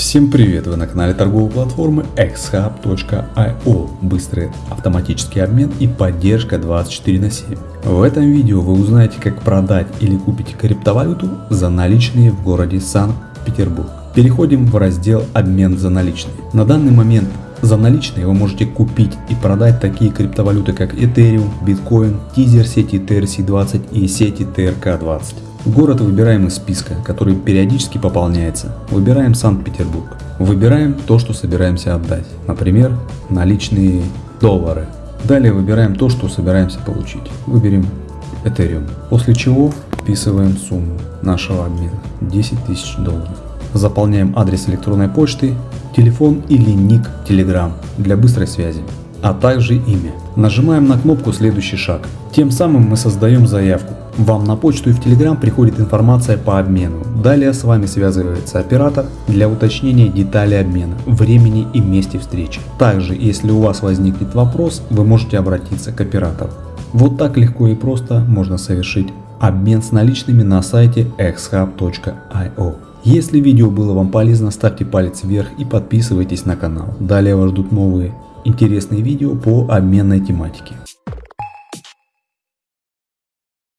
Всем привет! Вы на канале торговой платформы xhub.io Быстрый автоматический обмен и поддержка 24 на 7. В этом видео вы узнаете как продать или купить криптовалюту за наличные в городе Санкт-Петербург. Переходим в раздел обмен за наличные. На данный момент за наличные вы можете купить и продать такие криптовалюты как Ethereum, Bitcoin, тизер сети TRC20 и сети TRK20. Город выбираем из списка, который периодически пополняется. Выбираем Санкт-Петербург. Выбираем то, что собираемся отдать. Например, наличные доллары. Далее выбираем то, что собираемся получить. Выберем Ethereum. После чего вписываем сумму нашего обмена. 10 тысяч долларов. Заполняем адрес электронной почты, телефон или ник Telegram для быстрой связи, а также имя. Нажимаем на кнопку «Следующий шаг». Тем самым мы создаем заявку. Вам на почту и в Telegram приходит информация по обмену. Далее с вами связывается оператор для уточнения деталей обмена, времени и месте встречи. Также, если у вас возникнет вопрос, вы можете обратиться к оператору. Вот так легко и просто можно совершить обмен с наличными на сайте xhub.io. Если видео было вам полезно, ставьте палец вверх и подписывайтесь на канал. Далее вас ждут новые интересные видео по обменной тематике.